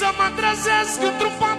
să mă trezesc Într-un pat